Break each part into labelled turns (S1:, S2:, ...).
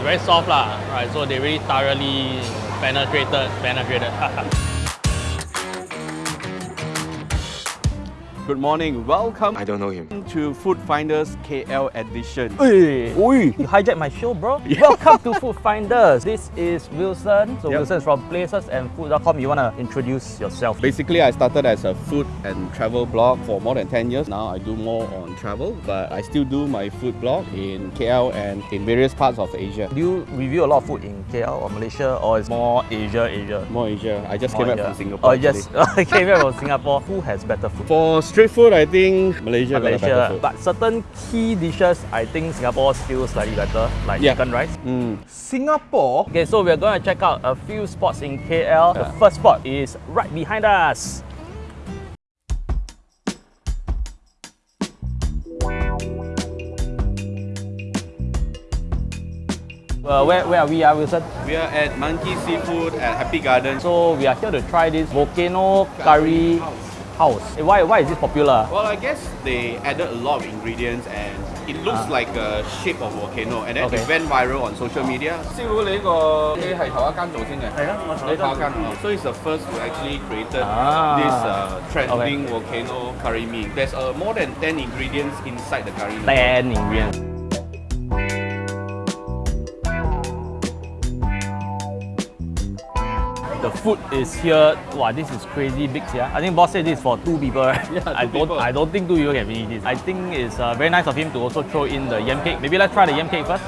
S1: It's very soft lah, right? So they really thoroughly penetrated, penetrated.
S2: Good morning. Welcome
S3: I don't know him.
S2: To Food Finders KL edition.
S1: Hey, Oi, you hijacked my show, bro. Welcome to Food Finders. This is Wilson. So
S2: Yep.
S1: Wilson's from placesandfood.com. You wanna introduce yourself?
S2: Basically, I started as a food and travel blog for more than 10 years. Now I do more on travel, but I still do my food blog in KL and in various parts of Asia.
S1: Do you review a lot of food in KL or Malaysia, or it's more Asia, Asia?
S2: More Asia. I just
S1: More
S2: came back from Singapore.
S1: Oh yes, I came here from Singapore. Who has better food?
S2: For street food, I think Malaysia, got a food.
S1: but certain key dishes, I think Singapore still slightly better, like
S2: Yeah.
S1: chicken rice.
S2: Mm.
S3: Singapore?
S1: Okay, so we're going to check out a few spots in KL. The first spot is right behind us. Uh, where, where are we, uh, Wilson?
S2: We are at Monkey Seafood at Happy Garden.
S1: So we are here to try this volcano curry house. Eh, Why, why is this popular?
S2: Well, I guess they added a lot of ingredients and it looks like a shape of volcano and then
S1: Okay.
S2: it went viral on social media.
S3: 师傅，你呢个你系头一间做先嘅，
S1: 系啊我头一间
S3: 你头一间哦
S2: So it's the first who actually created
S1: Ah.
S2: this uh, trending volcano curry mee. There's uh, more than 10 ingredients inside the curry mee.
S1: 10 ingredients. Food is here. Wow, this is crazy big, yeah. I think boss said this is for two people. Right?
S2: Yeah,
S1: I don't.
S2: people.
S1: I don't think two people can finish this. I think it's uh, very nice of him to also throw in the yam cake. Maybe let's try the yam cake first.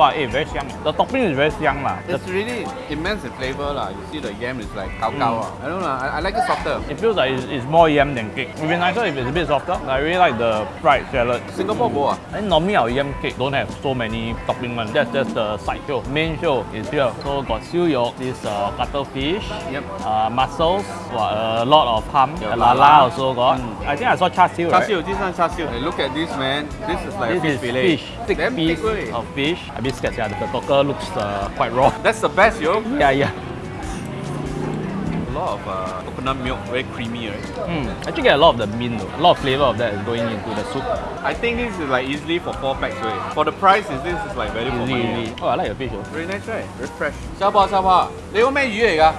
S1: Wow, eh, very young. The topping is very young lah. The-
S3: It's really immense in flavor lah. You see the yam is like gao gao ah. I don't know. I, I like it softer.
S1: It feels like it's, it's more yam than cake. It would be nicer if it's a bit softer. I really like the fried salad.
S3: Singapore bo ah.
S1: And normally our yam cake don't have so many topping one. That's just the side show. Main show is here. So got siu yok, this uh, cuttlefish,
S3: Yep.
S1: uh, mussels, a lot of ham,
S3: Yeah,
S1: lala
S3: lala.
S1: also got.
S2: Mm.
S1: I think I saw char siu.
S2: Char
S1: right?
S2: siu, this one char siu.
S3: Hey, look at this man. This is like
S1: This
S3: fish
S1: is
S3: fillet.
S1: fish, thick
S3: Damn
S1: piece of fish. A bit scared, yeah. The talker looks uh, quite raw.
S3: That's the best, yo.
S1: Yeah, yeah.
S2: A lot of uh, coconut milk, very creamy, right?
S1: Mm. Actually get a lot of the mint though. A lot of flavor of that is going into the soup.
S2: I think this is like easily for four packs, right? For the price, is this is like value for
S1: Easy,
S2: money.
S1: easy. Oh, I like the fish though.
S2: Very nice, right? Very fresh.
S3: 收波收波，你个咩鱼嚟㗎？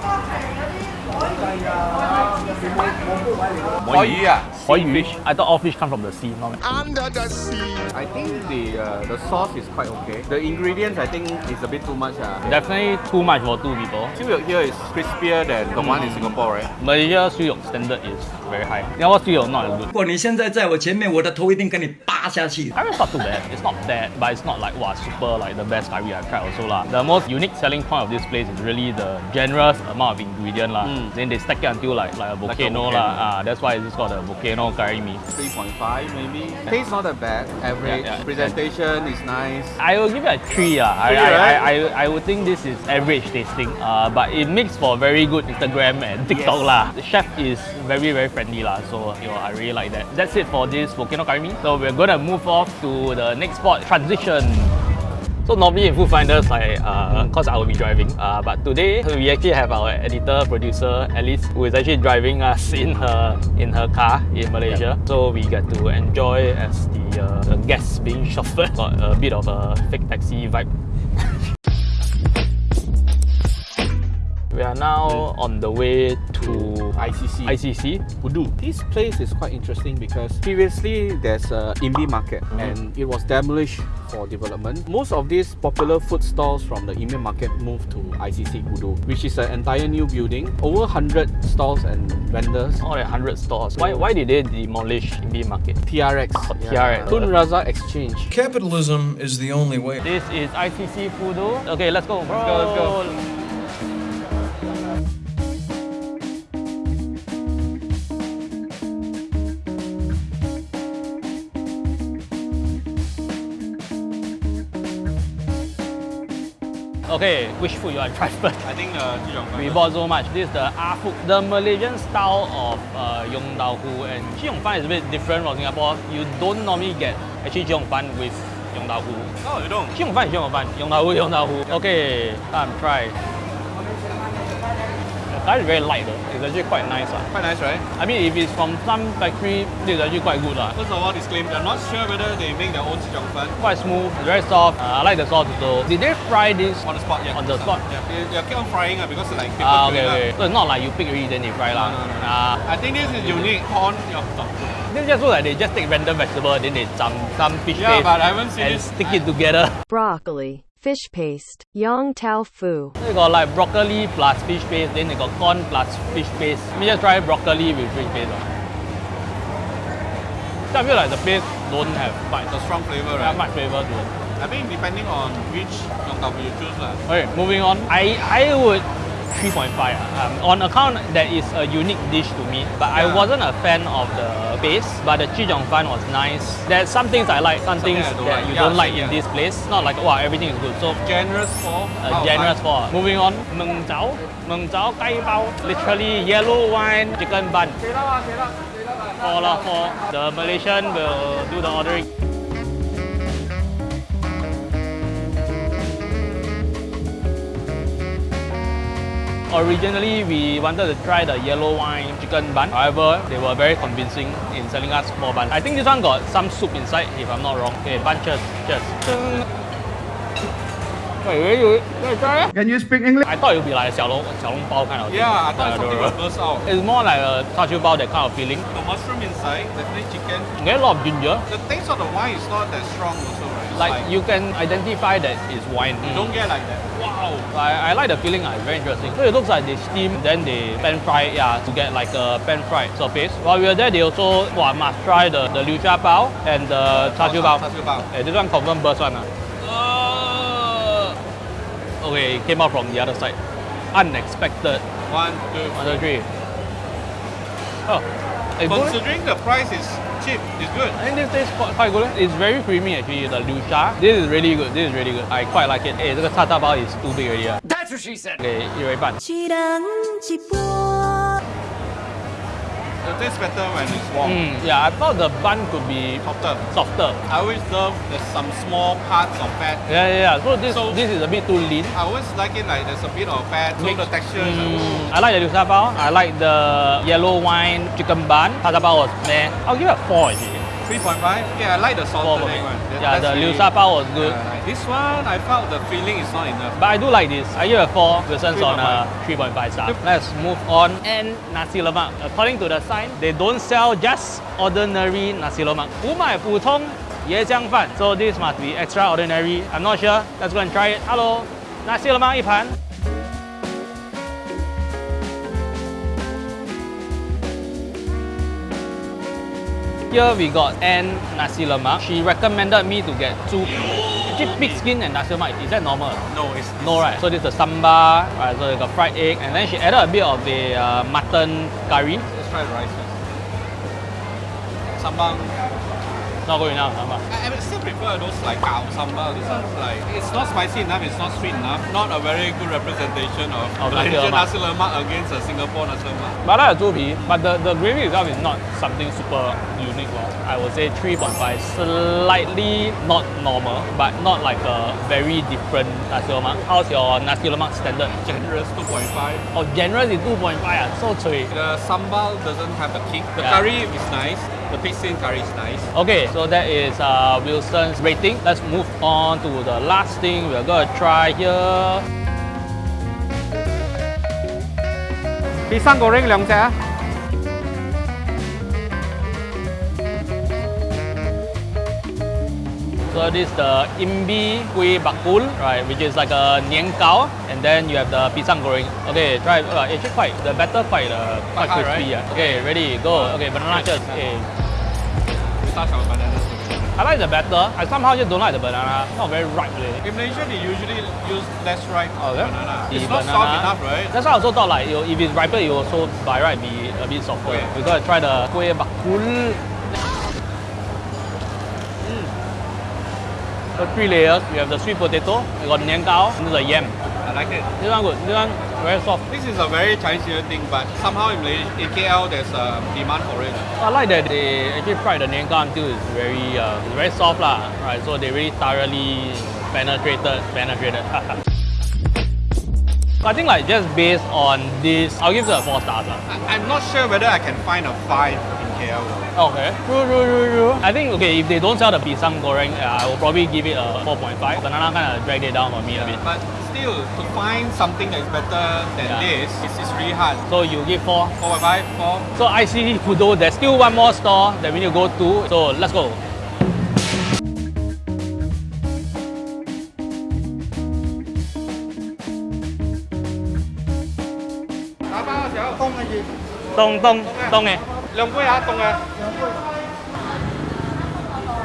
S3: 海鱼啊！
S1: Koi fish. I thought all fish come from the sea. Not Under the sea.
S2: I think the uh, the sauce is quite okay. The ingredients I think is a bit too much. Uh.
S1: Definitely too much for two people.
S2: Siu yok here is crispier than the mm. one in mm. Singapore, right?
S1: Malaysia siu yok standard is very high. Singapore siu yok not as good.
S4: 如果你现在在我前面，我的头一定给你扒下去。
S1: I mean, it's not too bad. It's not bad, but it's not like wow, super like the best curry I've tried also lah. The most unique selling point of this place is really the generous amount of ingredient lah.
S2: Mm.
S1: Then they stack it until like like a volcano, like a
S2: volcano.
S1: lah. Ah, that's why it's called a volcano curry mee.
S2: 3.5 maybe.
S3: Taste not that bad. Average.
S1: Yeah, yeah.
S2: Presentation is nice.
S1: I will give it a three. Uh. I,
S2: Three,
S1: I,
S2: right?
S1: I, I, I would think this is average tasting, uh, but it makes for very good Instagram and TikTok
S2: Yes.
S1: lah. The chef is very very friendly lah, so you know I really like that. That's it for this volcano curry mee. So we're gonna move off to the next spot, transition. So normally in Food Finders, like, uh, cause I will be driving, uh, but today we actually have our editor producer Alice, who is actually driving us in her in her car in Malaysia. So we get to enjoy as the, uh, the guests being chauffeured. Got a bit of a fake taxi vibe. we are now on the way to
S2: ICC.
S1: ICC.
S2: Pudu. This place is quite interesting because previously there's a Imbi market mm. and it was demolished for development. Most of these popular food stalls from the Imbi market moved to ICC Pudu, which is an entire new building. Over 100 stalls and vendors.
S1: More than 100 stores. Why, mm. why did they demolish Imbi Market?
S2: TRX.
S1: Oh, TRX.
S2: Tun Razak Exchange.
S5: Capitalism is the only way.
S1: This is ICC Pudu. Okay, let's go. Let's
S2: go, let's go.
S1: Okay, which food you want to try first?
S2: I think uh,
S1: We bought so much. This is the Ah Food, the Malaysian style of uh, Yong Tau Hu. And Chi Yong Fan is a bit different from Singapore. You don't normally get actually Chi Yong Fan with Yong Tau Hu.
S2: Oh, you don't?
S1: Chi Yong Fan is Chi Yong Fan. Yong Tau Hu, Yong Tau Hu. Okay, time try. Curry is very light though. It's actually quite nice. lah.
S2: Quite nice, right?
S1: I mean, if it's from some factory, this is actually quite good. lah.
S2: First of all, disclaimer, I'm not sure whether they make their own chichong fan
S1: Quite smooth, very soft. Uh, I like the sauce also. Did they fry this
S2: on the spot. Yeah,
S1: On the spot?
S2: Yeah, they, they keep on frying uh, because like people
S1: Ah, okay,
S2: it,
S1: okay. So it's not like you pick already then they fry lah.
S2: No, no, no.
S1: Ah,
S2: I think this is unique corn. Yeah,
S1: this just looks like they just take random vegetable then they jump some fish
S2: yeah
S1: paste
S2: but I haven't seen
S1: and
S2: this.
S1: stick it together.
S6: broccoli, fish paste, yong tau fu.
S1: They got like broccoli plus fish paste, then they got corn plus fish paste. Let me just try broccoli with fish paste. lah. So I feel like the paste don't have quite
S2: It's a strong flavor,
S1: have
S2: right?
S1: much flavor to it.
S2: I think depending on which yong tau you choose lah.
S1: Okay, moving on. I, I would 3.5 ah. um, on account that is a unique dish to me. But I wasn't a fan of the base, but the chijong fan was nice. There's some things I like, some
S2: Something
S1: things that
S2: like.
S1: you
S2: Yeah,
S1: don't like
S2: same,
S1: in this place. Not like wow everything is good. So
S2: Generous for
S1: uh, generous for. Moving on, meng zhao, meng zhao gai bao, literally yellow wine chicken bun. For lah, for the Malaysian will do the ordering. Originally, we wanted to try the yellow wine chicken bun. However, they were very convincing in selling us more bun. I think this one got some soup inside, if I'm not wrong. Okay, bun, cheers, cheers. Wait, wait, wait, wait, try
S4: Can you speak English?
S1: I thought it would be like a xiaolong, xiaolong bao kind of
S2: Yeah, I thought
S1: uh,
S2: something would burst out.
S1: It's more like a char bao, that kind of feeling.
S2: The mushroom inside, definitely chicken.
S1: Get a lot of ginger.
S2: The taste of the wine is not that strong also, right? Like,
S1: like, you can identify that it's wine.
S2: You mm. don't get like that.
S1: Wow. I, I like the feeling. Uh, it's very interesting. So it looks like they steam, then they pan fry, it, yeah, to get like a pan fried surface. While we were there, they also wow, must try the the liu sha bao and the char siu bao.
S2: Siu bao.
S1: Eh, this one confirm burst one. Uh. Okay, it came out from the other side. Unexpected.
S2: One, two.
S1: One, two, three. Oh.
S2: Considering the price is cheap, it's good.
S1: I think this tastes quite, quite good. It's very creamy actually, the liu sha. This is really good. This is really good. I quite like it. Hey, 这个叉叉包 is too big already. That's what she said. Okay, 一人一半。
S7: 一人一半。
S2: Tastes better when it's warm.
S1: Mm, yeah, I thought the bun could be
S2: Softer.
S1: softer.
S2: I always love there's some small parts of fat.
S1: Yeah, yeah, yeah. So this
S2: So-
S1: this is a bit too lean.
S2: I always like it like there's a bit of fat, so the texture like,
S1: Mm, I like the liu sha bao. I like the yellow wine chicken bun. Cha bao was meh. I'll give it a four actually.
S2: 3.5. Okay, I like the
S1: Four
S2: salted
S1: for me.
S2: egg one. That-
S1: Yeah,
S2: that's
S1: the liu
S2: really-
S1: sha bao was good.
S2: Yeah, like this one, I felt the feeling is not enough.
S1: But I do like this. I give it a 4 Wilson's on a
S2: 3.5.
S1: 3.5 star. Let's move on. And nasi lemak. According to the sign, they don't sell just ordinary nasi lemak. 五买普通椰浆饭. So this must be extraordinary. I'm not sure. Let's go and try it. Hello. Nasi lemak 一盘. Here we got Ann Nasi Lemak. She recommended me to get two. Actually, pig skin and nasi lemak, is that normal?
S2: No, it's
S1: No, right? So this is the sambal, right? So you got fried egg, and then she added a bit of the uh, mutton curry.
S2: Let's try the rice first. Sambal.
S1: Not good enough, sambal.
S2: I, I still prefer those like cow sambal. This one's like it's not spicy enough, it's not sweet enough. Not a very good representation of, Malaysian
S1: lemak.
S2: nasi lemak against a Singapore nasi lemak.
S1: But I like the but the, the gravy itself is not something super unique. lor. I would say 3.5, slightly not normal, but not like a very different nasi lemak. How's your nasi lemak standard?
S2: Generous 2.5.
S1: Oh, generous is 2.5, ah, so cui.
S2: The sambal doesn't have the kick. The
S1: Yeah.
S2: curry is nice. The pig skin curry is nice.
S1: Okay, so that is uh, Wilson's rating. Let's move on to the last thing we're gonna try here.
S8: Pisang goreng 两只啊。
S1: So this is the imbi kuih bakul, right, which is like a nian gao, and then you have the pisang goreng. Okay, try. it. Uh, actually, quite the batter quite uh, quite
S2: Quite hard,
S1: crispy.
S2: right?
S1: Yeah. Okay, ready, go. Okay, banana chips. Okay.
S2: We start our bananas together.
S1: I like the batter. I somehow just don't like the banana. Not very ripe, really.
S2: In Malaysia, they usually use less ripe
S1: Oh, yeah?
S2: banana.
S1: The
S2: It's not
S1: banana.
S2: soft enough, right?
S1: That's why I also thought like if it's riper, it will also by right be a bit softer.
S2: Okay.
S1: We gotta try the kuih bakul. So three layers. You have the sweet potato. You got nian gao. And the yam.
S2: I like it.
S1: This one good. This one very soft.
S2: This is a very Chinese Year thing, but somehow in Malaysia, in KL, there's a demand for it.
S1: I like that they actually fried the nian gao until it's very uh, it's very soft lah. Right. So they really thoroughly penetrated penetrated. I think like just based on this, I'll give it a four stars. lah.
S2: I, I'm not sure whether I can find a five in KL.
S1: Okay. True, true, true, true. I think, okay, if they don't sell the pisang goreng, uh, I will probably give it a 4.5. Banana kind of dragged it down for me yeah, a bit.
S2: But still, to find something that's better than
S1: yeah.
S2: this, it's, it's really hard.
S1: So you give 4?
S2: 4.5, 4.
S1: So see Pudu, there's still one more store that we need to go to. So let's go. Tông, tông, tông.
S2: 两杯啊，冻嘅。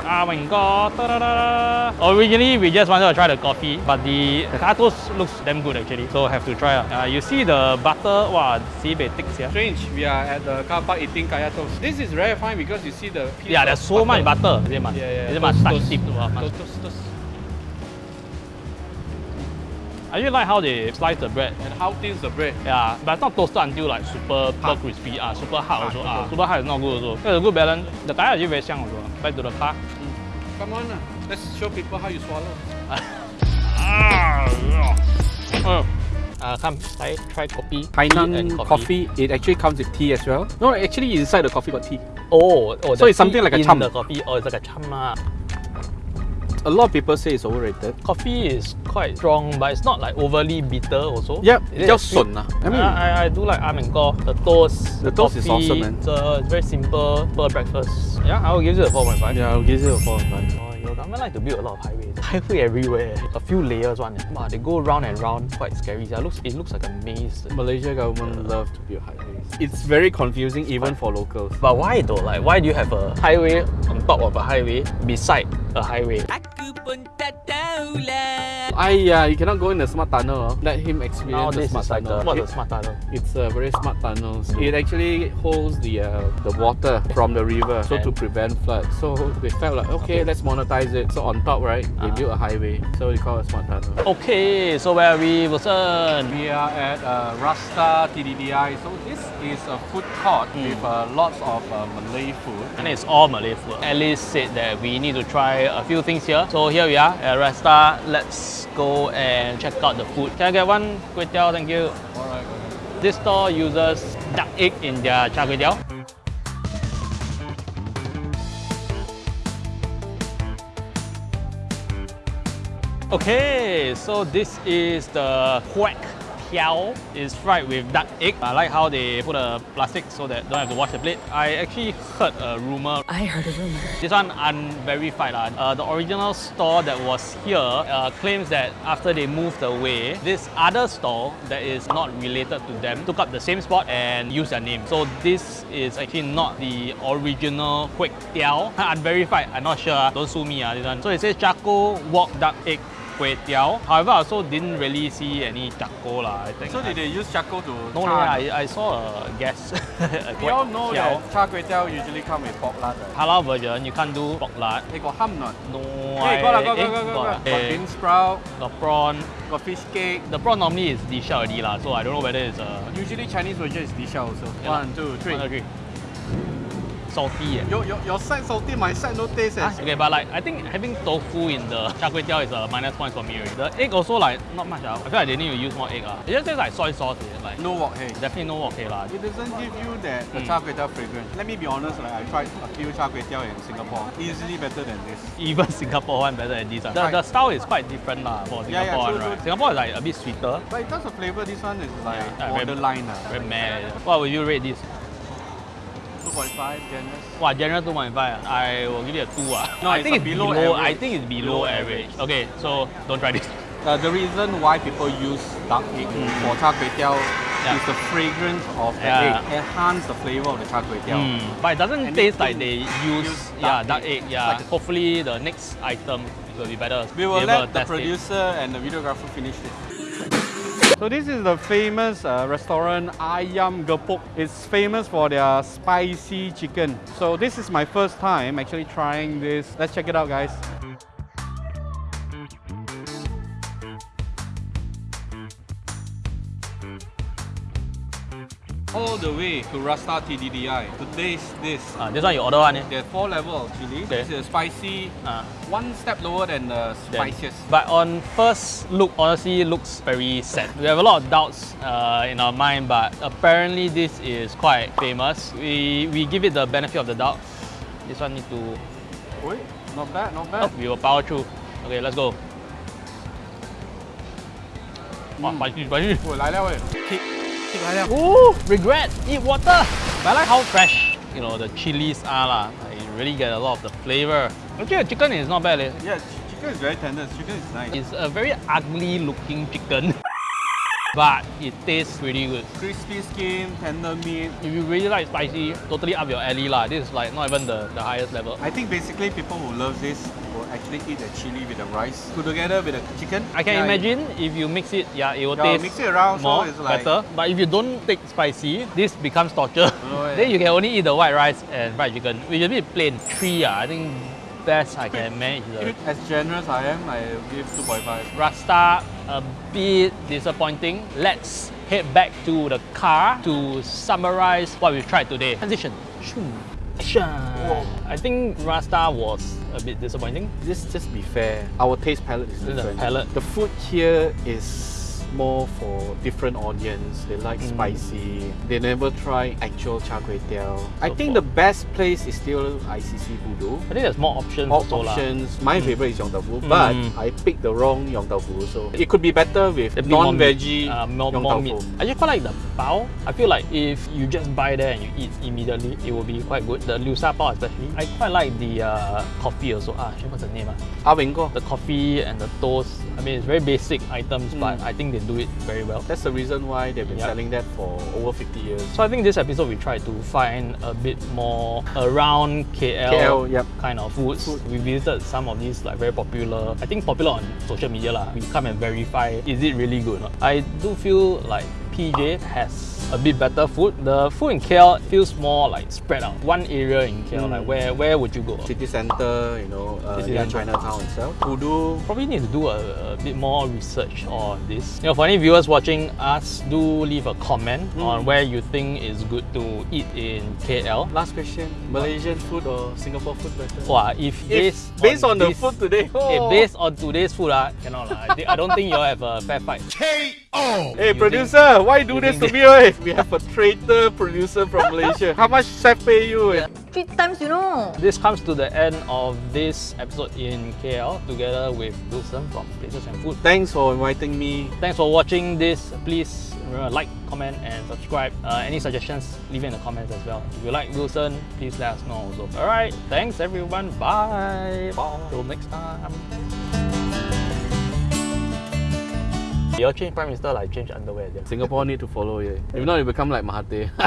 S1: Ah, my god. Ta-da-da-da. Originally, we just wanted to try the coffee, but the, the tacos looks damn good actually. So have to try. Uh, you see the butter, wow, sibei thick here.
S2: Strange, we are at the car park eating kaya toast. This is very fine because you see the piece
S1: Yeah,
S2: of
S1: there's so much butter. Is it must,
S2: Yeah, yeah.
S1: is it must
S2: Toast,
S1: touch
S2: toast.
S1: tip? Wow, must-
S2: Toast, toast, toast.
S1: I really like how they slice the bread.
S2: And how thin is the bread?
S1: Yeah, but it's not toasted until like super, super crispy. Ah, super hard also.
S2: super.
S1: Ah, super hard is not good also. There's a good balance. The kaya is actually very 香 also. Back to the car.
S2: Come on, ah. let's show people how you swallow.
S1: Ah, yeah. Oh. Uh, come, I try coffee.
S8: Hainan
S1: and
S8: coffee. it actually comes with tea as well. No, actually inside the coffee got tea.
S1: Oh, oh
S8: So it's something like a
S1: in
S8: chum.
S1: the coffee. Oh, it's like a chum lah.
S8: A lot of people say it's overrated.
S1: Coffee is quite strong, but it's not like overly bitter also.
S8: Yep,
S1: It is
S8: just sun. I mean,
S1: I, I, do like Armenco, the toast.
S8: The toast is
S1: coffee,
S8: awesome, man.
S1: It's, uh, it's very simple for breakfast. Yeah, I will give it a 4.5.
S8: yeah, I'll give it a 4 5.
S1: Oh, your government like to build a lot of highways. Highway everywhere. A few layers one. Wow, they go round and round. Quite scary. It looks, it looks like a maze.
S8: Malaysia government love to build highways. It's very confusing even for locals.
S1: But why though? Like, why do you have a highway on top of a highway beside a highway?
S8: I yeah, you cannot go in the smart tunnel. oh. Let him experience
S1: Now
S8: the smart
S1: is like
S8: tunnel.
S1: a, what's
S8: It-
S1: a smart tunnel?
S8: It's a very smart tunnels. It actually holds the uh, the water from the river, so to prevent flood. So they felt like okay, let's monetize it. So on top, right, they
S1: Ah.
S8: built a highway, so they call it a smart tunnel.
S1: Okay, so where are we, Wilson?
S2: We are at uh, Rasta TTDI. So this is a food court
S1: Hmm.
S2: with uh, lots of uh, Malay food.
S1: And it's all Malay food. Alice said that we need to try a few things here. So here we are at Rasta. Let's go and check out the food. Can I get one kway teow? Thank you.
S2: Alright.
S1: This store uses duck egg in their char kway teow. Okay, so this is the quack tiao. is fried with duck egg. I like how they put a plastic so that don't have to wash the plate. I actually heard a rumor.
S7: I heard a rumor.
S1: This one unverified. lah. Uh, the original store that was here uh, claims that after they moved away, this other store that is not related to them took up the same spot and used their name. So this is actually not the original Kwek Tiao. Unverified. I'm not sure. ah. Don't sue me. ah this one. So it says Charcoal Wok Duck Egg Kway Tiao. However, I also didn't really see any charcoal lah. I think.
S2: So did they use charcoal to
S1: No,
S2: char?
S1: I, I saw a guess. a
S2: We all know
S1: Tiao.
S2: that char kway teow usually come with pork lard. Right?
S1: Halal version, you can't do pork lard.
S2: Hey, got ham not?
S1: No,
S2: Hey, got lah, got,
S1: eh,
S2: got, got, got, got. Got
S1: eh,
S2: bean sprout,
S1: got prawn.
S2: got fish cake.
S1: The prawn normally is dish already lah, so I don't know whether it's a
S2: Usually Chinese version is disha also.
S1: Yeah.
S2: One, two, three.
S1: one, two, three. Salty. Eh.
S2: Your, your, your side salty, my side no taste. Eh.
S1: Ah, okay, but like I think having tofu in the char kway teow is a minus point for me. Already. The egg also like not much. Ah. I feel like they need to use more egg. Ah. It just tastes like soy sauce. Eh. Like
S2: No wok hey.
S1: definitely no okay lah.
S2: It doesn't give you that the
S1: Mm.
S2: char kway teow fragrance. Let me be honest, like I tried a few char kway teow in Singapore. Easily better than this.
S1: Even Singapore one better than this one. The,
S2: Right.
S1: the style is quite different lah for Singapore
S2: Yeah, yeah,
S1: one, right? Singapore is like a bit sweeter.
S2: But in terms of flavor, this one is like
S1: Yeah,
S2: borderline. uh,
S1: Very mad. What would you rate this?
S2: 2.5 generous.
S1: Wow, general 2.5. ah. I will give it a 2. Ah.
S2: No,
S1: I think it's
S2: below
S1: below, I
S2: average.
S1: think it's below,
S2: Below
S1: average.
S2: average.
S1: Okay, so don't try this.
S2: Uh, the reason why people use duck egg for char kway teow
S1: Mm. Yeah.
S2: is the fragrance of the
S1: Yeah.
S2: egg enhance the flavor of the char kway teow.
S1: Mm, But it doesn't
S2: And
S1: taste like they use,
S2: use
S1: yeah,
S2: duck
S1: duck
S2: egg.
S1: egg. Yeah,
S2: Like-
S1: hopefully the next item will be better.
S2: We will let the
S1: test it.
S2: producer and the videographer finish it. So this is the famous uh, restaurant Ayam Gepuk. It's famous for their spicy chicken. So this is my first time actually trying this. Let's check it out guys. all the way to Rasta TTDI to taste this.
S1: Uh, this one you order one eh?
S2: There are four levels of chili.
S1: Okay.
S2: This is spicy,
S1: uh.
S2: one step lower than the spiciest. Then.
S1: But on first look, honestly, looks very sad. We have a lot of doubts uh, in our mind, but apparently this is quite famous. We, we give it the benefit of the doubt. This one need to...
S2: Wait, not bad, not bad.
S1: Oh, we will power through. Okay, let's go. Mm. Wow, spicy, spicy. Ooh, regret, eat water. But I like how fresh, you know, the chilies are lah. Like, you really get a lot of the flavor. Actually, the chicken is not bad. leh.
S2: Yeah, chicken is very tender. Chicken is nice.
S1: It's a very ugly looking chicken. but it tastes pretty good.
S2: crispy skin, tender meat.
S1: If you really like spicy, totally up your alley lah. This is like not even the, the highest level.
S2: I think basically people who love this actually eat the chili with the rice put together with the chicken.
S1: I can
S2: Yeah,
S1: imagine if you mix it, yeah, it will
S2: Yeah,
S1: taste
S2: mix it around, so
S1: more
S2: it's like-
S1: better. But if you don't take spicy, this becomes torture.
S2: Oh, yeah.
S1: then you can only eat the white rice and fried chicken, which is a bit plain. Three, ah, I think best I can manage the
S2: As generous I am, I give 2.5.
S1: Rasta a bit disappointing. Let's head back to the car to summarize what we've tried today. Transition. Shoo. Sha. I think Rasta was a bit disappointing.
S8: Just just be fair. Our taste palette is
S1: This is a
S8: different.
S1: palette.
S8: The food here is more for different audience. They like
S1: Mm.
S8: spicy. They never try actual char kway teow. I
S1: So
S8: think
S1: for-
S8: the best place is still ICC Pudu.
S1: I think there's more options
S8: All
S1: also lah.
S8: options. My favorite is Yong Tau Fu, but
S1: Mm.
S8: I picked the wrong Yong Tau Fu. So it could be better with
S1: Definitely more meat,
S8: non-veggie
S1: uh, more,
S8: Yong Tau
S1: meat.
S8: Fu.
S1: I just quite like the bao. I feel like if you just buy there and you eat immediately, it will be quite good. The liu sha bao especially. I quite like the uh, coffee also. Ah, shit, what's the name? Ah?
S8: Ah, Wing
S1: The coffee and the toast. I mean, it's very basic items, but
S8: Mm.
S1: I think they do it very well.
S8: That's the reason why they've been
S1: Yup.
S8: selling that for over 50 years.
S1: So I think this episode we tried to find a bit more around KL,
S8: KL, yep.
S1: kind of foods.
S8: Food.
S1: We visited some of these like very popular. I think popular on social media lah. We come and verify is it really good. I do feel like PJ has a bit better food. The food in KL feels more like spread out. One area in KL,
S8: Mm.
S1: like where where would you go?
S8: City Center, you know, uh,
S1: City
S8: near
S1: centre.
S8: Chinatown itself. Pudu.
S1: Probably need to do a, a bit more research on this. You know, for any viewers watching us, do leave a comment on where you think is good to eat in KL.
S8: Last question: Malaysian food or Singapore food better?
S1: Wow, if,
S8: If
S1: based,
S8: based on, the
S1: this-
S8: food today,
S1: If
S8: oh.
S1: based on today's food, ah, cannot lah. I, I don't think you'll have a fair fight.
S8: Hey producer, why do this to me? oi? We have a traitor producer from Malaysia. How much chef pay you? eh?
S7: Three times, you know.
S1: This comes to the end of this episode in KL together with Wilson from Places and Food.
S8: Thanks for inviting me.
S1: Thanks for watching this. Please remember like, comment, and subscribe. Uh, any suggestions, leave it in the comments as well. If you like Wilson, please let us know also. Alright, thanks everyone. Bye. Bye. Till next time. You change Prime Minister like change underwear.
S8: Singapore need to follow you. If not, you become like Mahathir.